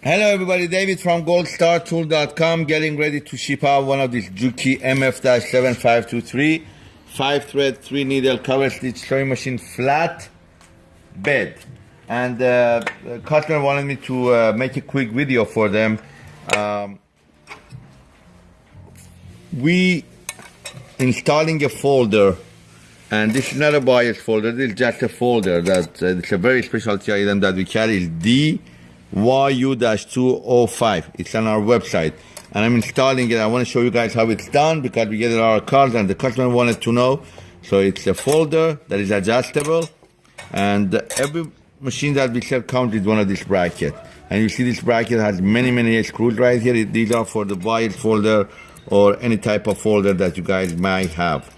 Hello everybody, David from goldstartool.com getting ready to ship out one of these Juki MF-7523 5 thread 3 needle cover stitch sewing machine flat bed. And uh, wanted me to uh, make a quick video for them. Um, we installing a folder and this is not a bias folder. This is just a folder that uh, it's a very specialty item that we carry is D YU-205. It's on our website. And I'm installing it. I want to show you guys how it's done because we get a lot of calls and the customer wanted to know. So it's a folder that is adjustable. And every machine that we sell comes with one of these brackets. And you see this bracket has many, many screws right here. These are for the bias folder or any type of folder that you guys might have.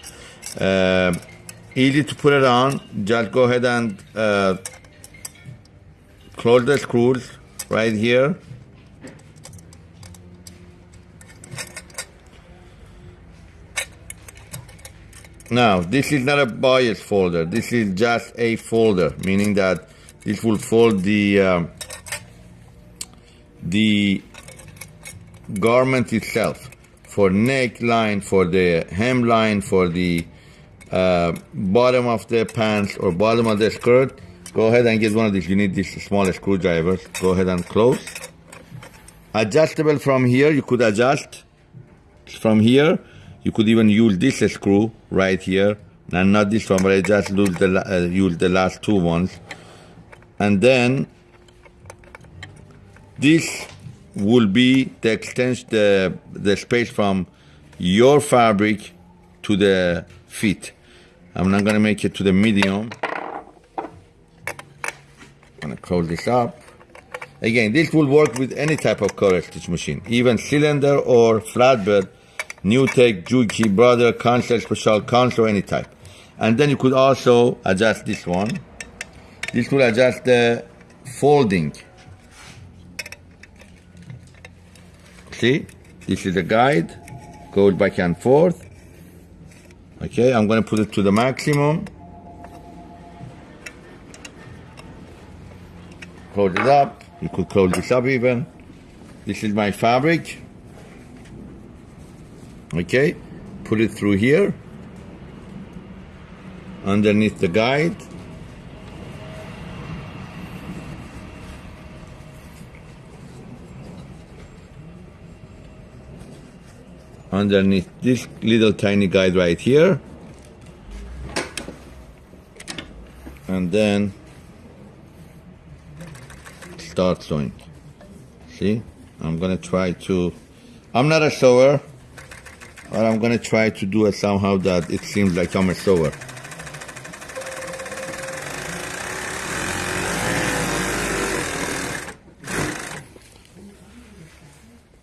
Uh, easy to put it on. Just go ahead and uh, close the screws right here. Now, this is not a bias folder. This is just a folder, meaning that this will fold the uh, the garment itself for neckline, for the hemline, for the uh, bottom of the pants or bottom of the skirt Go ahead and get one of these. You need these small screwdrivers. Go ahead and close. Adjustable from here. You could adjust from here. You could even use this screw right here. And not this one, but I just use the, uh, use the last two ones. And then this will be the extension, the, the space from your fabric to the feet. I'm not gonna make it to the medium. I'm gonna close this up. Again, this will work with any type of cover stitch machine, even cylinder or flatbed, NewTek, Juki, Brother, Kansai Special, Kansai, any type. And then you could also adjust this one. This will adjust the folding. See, this is the guide, goes back and forth. Okay, I'm gonna put it to the maximum. Close it up. You could close this up even. This is my fabric. Okay, put it through here, underneath the guide. Underneath this little tiny guide right here. And then start sewing. See, I'm gonna try to, I'm not a sewer, but I'm gonna try to do it somehow that it seems like I'm a sewer.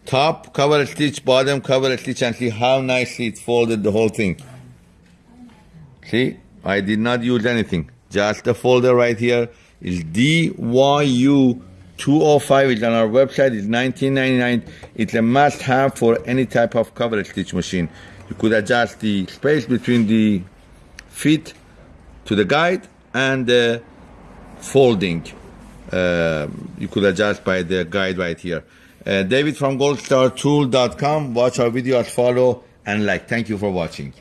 Top cover stitch, bottom cover stitch, and see how nicely it folded the whole thing. See, I did not use anything. Just the folder right here is DYU 205 is on our website. It's 19.99. It's a must-have for any type of cover stitch machine. You could adjust the space between the feet to the guide and the folding. Uh, you could adjust by the guide right here. Uh, David from goldstartool.com. Watch our videos, follow, and like. Thank you for watching.